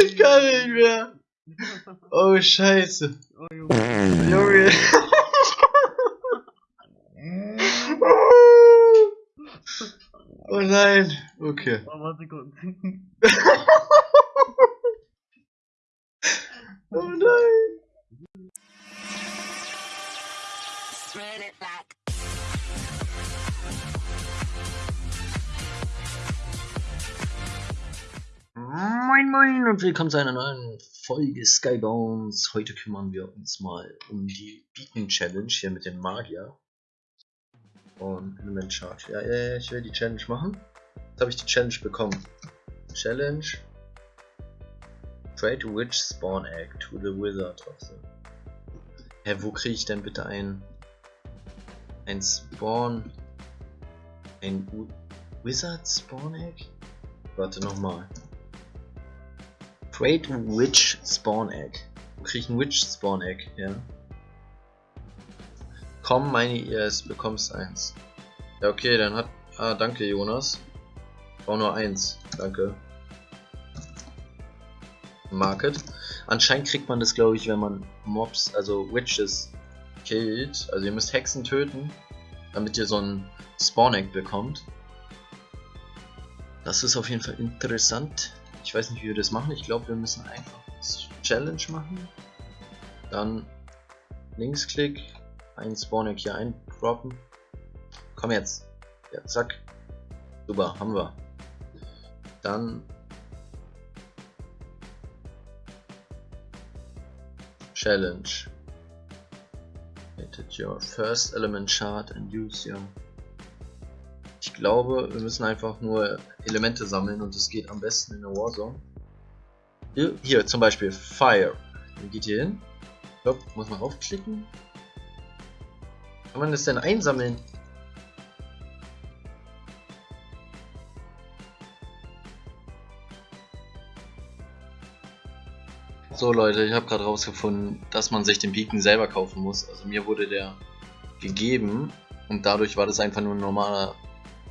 Ich kann nicht mehr. Oh Scheiße. Oh. Junge. Oh nein. Okay. Oh, warte kurz. Oh nein. Moin Moin und willkommen zu einer neuen Folge Skybones. Heute kümmern wir uns mal um die Beacon Challenge hier mit dem Magier. Und Element Charge. Ja, ja, ja, ich will die Challenge machen. Jetzt habe ich die Challenge bekommen. Challenge. Trade Witch Spawn Egg to the Wizard of the. Hä, wo kriege ich denn bitte ein. Ein Spawn. ein U Wizard Spawn Egg? Warte nochmal. Trade Witch Spawn Egg. Wo krieg ich ein Witch Spawn Egg her? Komm, meine ES, bekommst eins. Ja, okay, dann hat. Ah, danke, Jonas. Ich brauche nur eins. Danke. Market. Anscheinend kriegt man das, glaube ich, wenn man Mobs, also Witches, killt. Also, ihr müsst Hexen töten, damit ihr so ein Spawn Egg bekommt. Das ist auf jeden Fall interessant. Ich weiß nicht, wie wir das machen. Ich glaube, wir müssen einfach Challenge machen. Dann Linksklick, ein Spawneck hier einproppen. Komm jetzt. Ja, zack. Super, haben wir. Dann Challenge. Edit your first element chart and use your ich glaube, wir müssen einfach nur Elemente sammeln und es geht am besten in der Warzone. Hier, hier zum Beispiel Fire. Dann geht hier hin. Ich glaube, muss man raufklicken. Kann man das denn einsammeln? So Leute, ich habe gerade rausgefunden, dass man sich den Beacon selber kaufen muss. Also mir wurde der gegeben und dadurch war das einfach nur ein normaler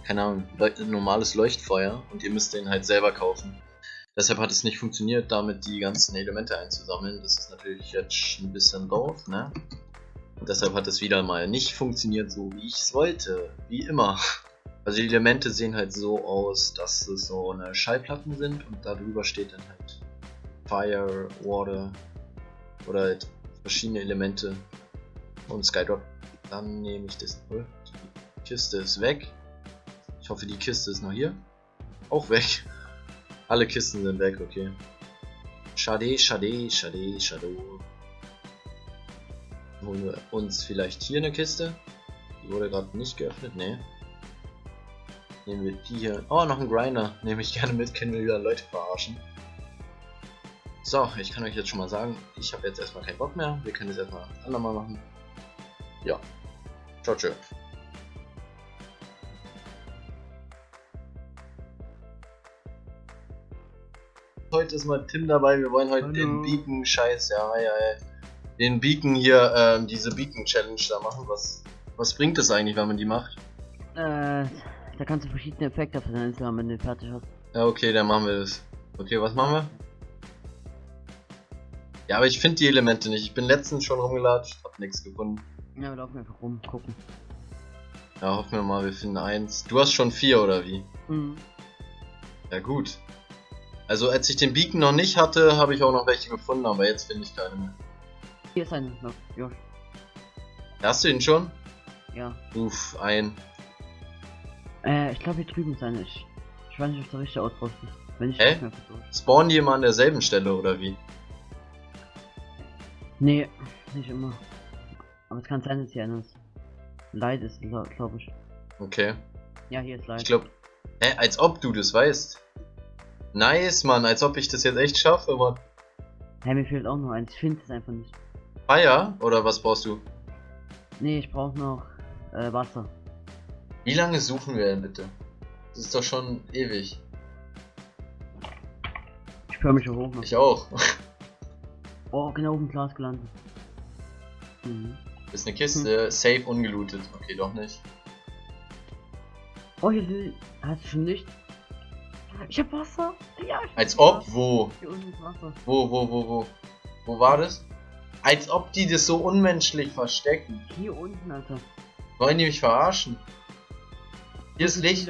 keine Ahnung, normales Leuchtfeuer und ihr müsst den halt selber kaufen. Deshalb hat es nicht funktioniert, damit die ganzen Elemente einzusammeln. Das ist natürlich jetzt ein bisschen doof, ne? Und deshalb hat es wieder mal nicht funktioniert, so wie ich es wollte. Wie immer. Also die Elemente sehen halt so aus, dass es so eine Schallplatten sind und darüber steht dann halt Fire, Water oder halt verschiedene Elemente und Skydrop. Dann nehme ich das. Oh, die Kiste ist weg. Ich hoffe, die Kiste ist noch hier. Auch weg. Alle Kisten sind weg, okay. Schade, schade, schade, schade. Holen wir uns vielleicht hier eine Kiste. Die wurde gerade nicht geöffnet, ne. Nehmen wir die hier. Oh, noch ein Grinder. Nehme ich gerne mit, können wir wieder Leute verarschen. So, ich kann euch jetzt schon mal sagen, ich habe jetzt erstmal keinen Bock mehr. Wir können es erstmal andermal machen. Ja. Ciao, ciao. Heute ist mal Tim dabei. Wir wollen heute Hallo. den Beacon Scheiß, ja, ja, ja. Den Beacon hier, ähm, diese Beacon Challenge da machen. Was, was bringt es eigentlich, wenn man die macht? Äh, da kannst du verschiedene Effekte auf deiner Insel wenn du fertig hast. Ja, okay, dann machen wir das. Okay, was machen wir? Ja, aber ich finde die Elemente nicht. Ich bin letztens schon rumgelatscht, hab nichts gefunden. Ja, wir laufen einfach rum, gucken. Ja, hoffen wir mal, wir finden eins. Du hast schon vier, oder wie? Mhm. Ja, gut. Also, als ich den Beacon noch nicht hatte, habe ich auch noch welche gefunden, aber jetzt finde ich keine mehr. Hier ist eine noch. Ja. Hast du ihn schon? Ja. Uff, ein. Äh, ich glaube hier drüben ist eine. Ich, ich weiß nicht, ob der richtige Auspost ist. Wenn ich Hä? Spawnen die immer an derselben Stelle, oder wie? Nee, nicht immer. Aber es kann sein, dass hier ist. Light ist, glaube ich. Okay. Ja, hier ist Light. Ich glaube. Hä, als ob du das weißt. Nice, Mann, als ob ich das jetzt echt schaffe, Mann. Hey, mir fehlt auch noch eins. Ich finde es einfach nicht. Fire? Oder was brauchst du? Nee, ich brauche noch äh, Wasser. Wie lange suchen wir denn bitte? Das ist doch schon ewig. Ich höre mich hoch noch. Ich auch. Oh, genau auf dem Glas gelandet. Mhm. Ist eine Kiste, safe ungelootet. Okay, doch nicht. Oh, hier. Hast du schon nicht? Ich hab Wasser. Ja, ich Als Wasser. ob, wo? Hier unten ist Wasser. Wo, wo, wo, wo? Wo war das? Als ob die das so unmenschlich verstecken. Hier unten, Alter. Wollen die mich verarschen? Hier ist Licht.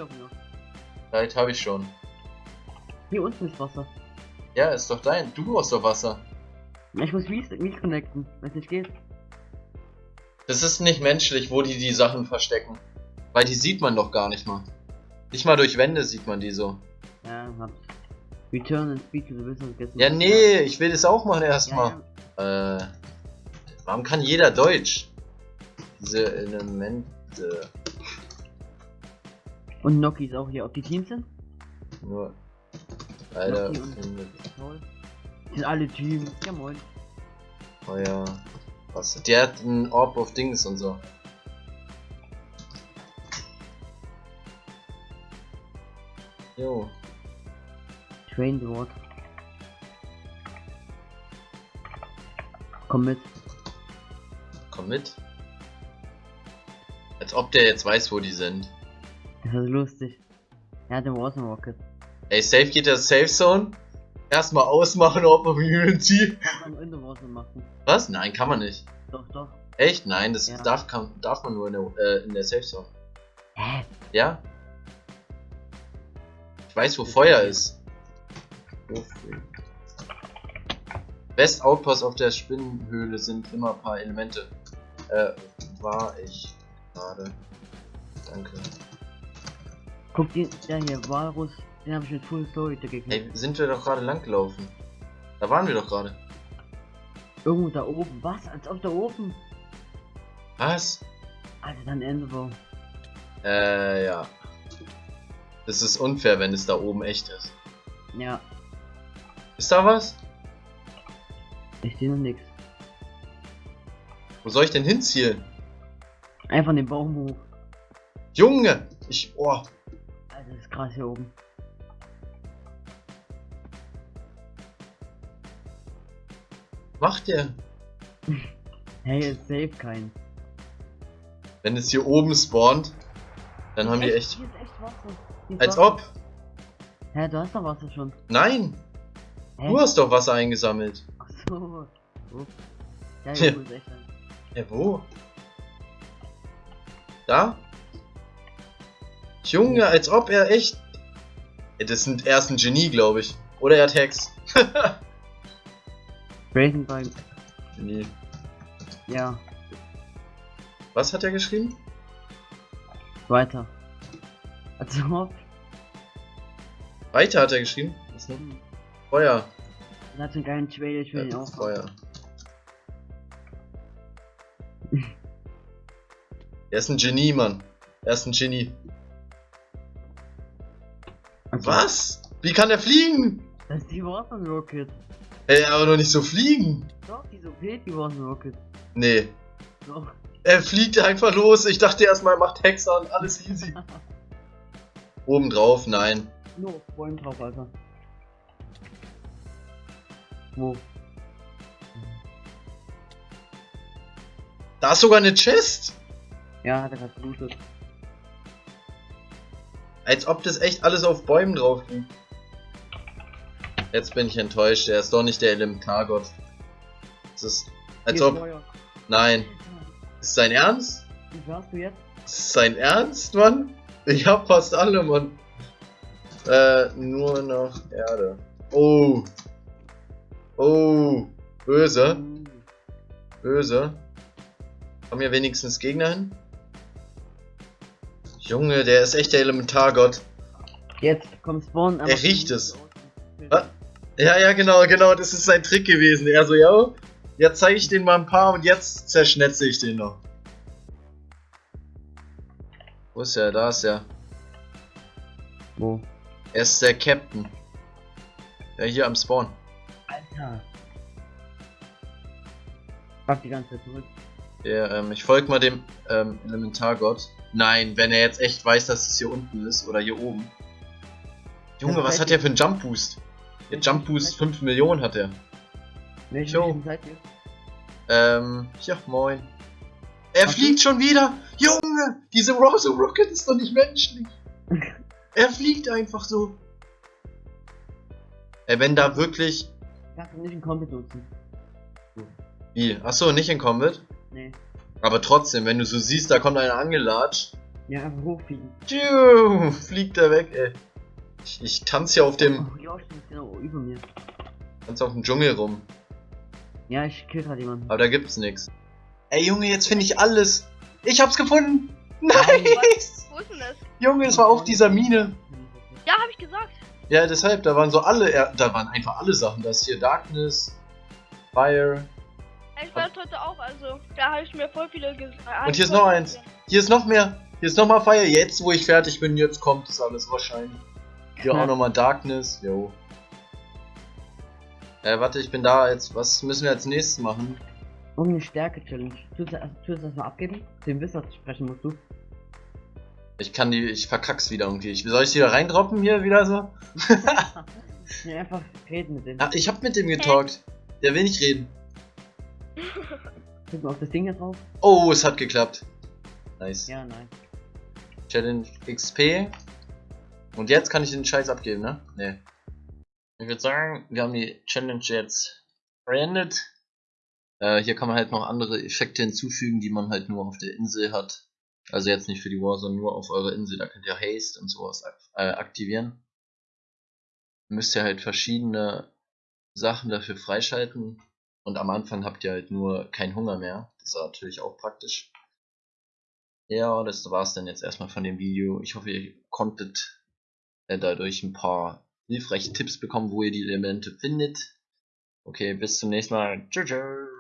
Light habe ich schon. Hier unten ist Wasser. Ja, ist doch dein. Du brauchst doch Wasser. Ich muss mich, mich connecten, wenn es nicht geht. Das ist nicht menschlich, wo die die Sachen verstecken. Weil die sieht man doch gar nicht mal. Nicht mal durch Wände sieht man die so. Ja, hab. Return and speak to the wizard. Ja, nee, ich will das auch machen Ja, erstmal. ja. Äh, warum kann jeder Deutsch? Diese Elemente. Und Noki ist auch hier. Ob die Teams sind? Nur. Alter, sind alle Teams. Ja, moin. Feuer. Was? Der hat einen Orb of Dings und so. Jo. Train the Ward. Komm mit. Komm mit. Als ob der jetzt weiß, wo die sind. Das ist lustig. Er hat den Warzone Rocket. Ey, safe geht der Safe Zone. Erstmal ausmachen, ob man Unity. Kann man in der Warzone machen. Was? Nein, kann man nicht. Doch, doch. Echt? Nein, das Ja. darf, kann, darf man nur in der, äh, in der Safe Zone. Hä? Ja? Ich weiß, wo Feuer ist. Best Outpost auf der Spinnenhöhle sind immer ein paar Elemente. Äh, war ich gerade. Danke. Guck den, der hier, Walrus. Den habe ich mit Full Story gekriegt. Ey, sind wir doch gerade lang gelaufen. Da waren wir doch gerade. Irgendwo da oben. Was? Als ob da oben. Was? Alter, dann Enderbaum. Äh, ja. Das ist unfair, wenn es da oben echt ist. Ja, Ist da was? ich sehe noch nix. Wo soll ich denn hinzielen? Einfach den Baum hoch. Junge! Ich. Oh. Alter, das ist krass hier oben. Macht der? Hey, ist safe kein. Wenn es hier oben spawnt, dann haben die echt. Hier ist echt Wasser. Ist Als Wasser. ob! Hä, du hast doch Wasser schon. Nein! Hä? Du hast doch Wasser eingesammelt. Ach so. Ups. Ja, Ja. ist echt. Ja, wo? Da? Junge, als ob er echt. Ja, das sind er ist ein Genie, glaube ich. Oder er hat Hex. Breaking Ball. Genie. Ja, Was hat er geschrieben? weiter. Also. Weiter hat er geschrieben. Was noch? Hm. Feuer. Das hat so einen geilen Trailer, ich will ihn Ja, auch. Feuer. er ist ein Genie, Mann. Er ist ein Genie. Okay. Was? Wie kann er fliegen? Das ist die Warzone Rocket. Ey, aber noch nicht so fliegen. Doch, die so fehlt die Warzone Rocket. Nee. Doch. Er fliegt einfach los. Ich dachte erstmal, er macht Hexer und alles easy. Oben drauf, nein. Nur auf Bäumen drauf, Alter. Wo? Da ist sogar eine Chest. Ja, hat er gerade gelootet. Als ob das echt alles auf Bäumen drauf liegt. Jetzt bin ich enttäuscht. Er ist doch nicht der Elementargott. Das ist. Als ob. Nein. Ist sein Ernst? Wie warst du jetzt? Ist sein Ernst, Mann? Ich hab fast alle, Mann. Äh, nur noch Erde. Oh. Oh. Böse. Böse. Kommen hier wenigstens Gegner hin? Junge, der ist echt der Elementargott. Jetzt kommt Spawn. Er riecht es. Ah. Ja, ja, genau, genau, das ist sein Trick gewesen. Er so, ja, jetzt zeige ich den mal ein paar und jetzt zerschnetze ich den noch. Wo ist er? Da ist er. Wo? Er ist der Captain. Ja, hier am Spawn. Alter. Pack die ganze Zeit zurück. Der, ähm, ich folge mal dem ähm, Elementargott. Nein, wenn er jetzt echt weiß, dass es hier unten ist oder hier oben. Junge, Ja, was hat der für einen Jump Boost? Der Jump Boost 5 Millionen hat er. Welche Jo. Mission seid ihr? Ähm, ja, moin. Er Was fliegt schon wieder! Junge! Diese Rosa Rocket ist doch nicht menschlich! er fliegt einfach so. Ey, wenn da wirklich. Kannst du nicht in Combat nutzen. Wie? Achso, nicht in Combat? Nee. Aber trotzdem, wenn du so siehst, da kommt einer angelatscht. Ja, hochfliegen. Tschiu, fliegt er weg, ey. Ich, ich tanze ja auf dem. Oh, Josh ist genau über mir. Tanze auf dem Dschungel rum. Ja, ich kill gerade jemanden. Aber da gibt's nix. Ey Junge, jetzt finde ich alles. Ich hab's gefunden! Nein. Nice! Wo ist denn das? Junge, es war auf dieser Mine. Ja, habe ich gesagt. Ja, deshalb, da waren so alle, er- da waren einfach alle Sachen. Da ist hier Darkness, Fire. Ich war heute auch, also da habe ich mir voll viele ges äh, Und hier ist noch eins. Hier ist noch mehr. Hier ist nochmal Fire. Jetzt, wo ich fertig bin, jetzt kommt das alles wahrscheinlich. Hier auch nochmal Darkness. Jo. Äh, warte, ich bin da. Jetzt, was müssen wir als nächstes machen? Irgendeine Stärke-Challenge. Tust du das mal abgeben? Den Wissert sprechen musst du. Ich kann die, ich verkack's wieder irgendwie. Ich, soll ich die da reindroppen hier wieder so? Ja, einfach reden mit dem. Ah, ich hab mit dem getalkt. Der will nicht reden. Drück mal auf das Ding da drauf. Oh, es hat geklappt. Nice. Ja, nein. Challenge XP. Und jetzt kann ich den Scheiß abgeben, ne? Nee. Ich würde sagen, wir haben die Challenge jetzt beendet. Äh, hier kann man halt noch andere Effekte hinzufügen, die man halt nur auf der Insel hat. Also jetzt nicht für die War, sondern nur auf eurer Insel. Da könnt ihr Haste und sowas äh, aktivieren. Müsst ihr halt verschiedene Sachen dafür freischalten. Und am Anfang habt ihr halt nur keinen Hunger mehr. Das ist natürlich auch praktisch. Ja, das war's dann jetzt erstmal von dem Video. Ich hoffe, ihr konntet dadurch ein paar hilfreiche Tipps bekommen, wo ihr die Elemente findet. Okay, bis zum nächsten Mal. Tschüss. tschüss.